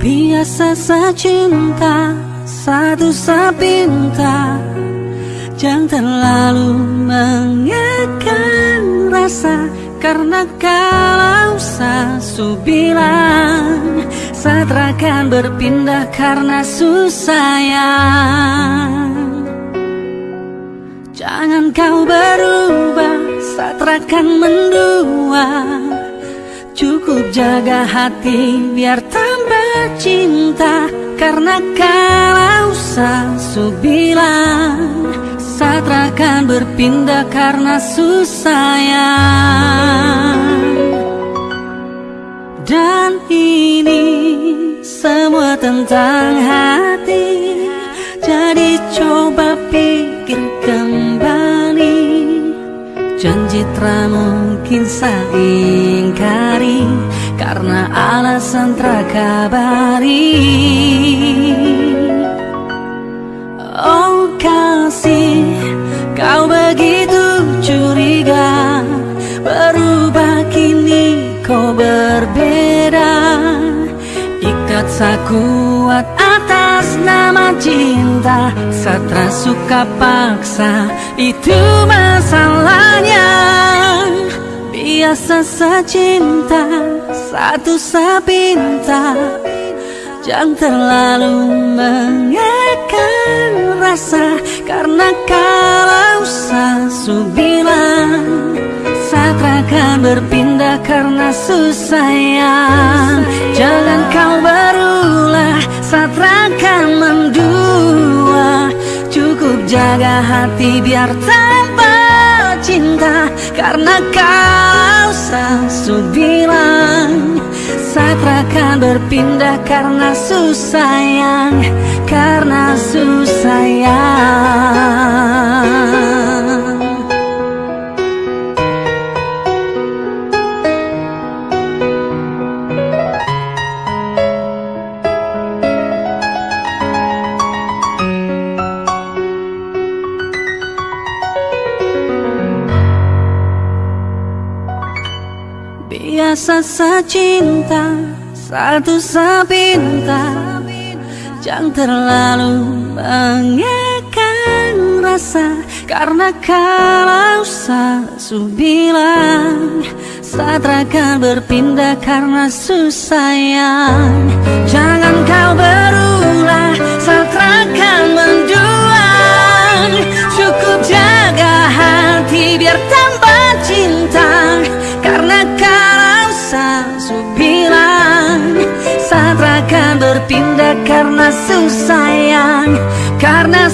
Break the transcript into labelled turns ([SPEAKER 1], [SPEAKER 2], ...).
[SPEAKER 1] Biasa cinta Satu sapinta Jangan terlalu mengekan rasa. Karena kalau sasu bilang Saat berpindah karena susayang Jangan kau berubah saat mendua. Cukup jaga hati biar tambah cinta Karena kalau sasu bilang Saat berpindah karena susayang Dan ini semua tentang hati Jadi coba pikir kembali. Janji tak mungkin saya ingkari Karena alasan terkabari. Oh kasih kau begitu curiga. Berubah kini kau berbeda. Ikat sakuat atas nama cinta. Satra suka paksa itu masalahnya Biasa secinta satu sepinta Jangan terlalu mengekan rasa Karena kalau sasu bilang Satra akan berpindah karena susah Jangan kau berulah Satra akan mendua. Cukup jaga hati biar tanpa cinta Karena kau sasu bilang. Satra akan berpindah karena susah Karena susah Biasa secinta Satu sepinta Jangan terlalu mengekan rasa Karena kalau sasu bilang Saat akan berpindah karena susah Jangan kau berulah bilang Saat akan berpindah karena susah Karena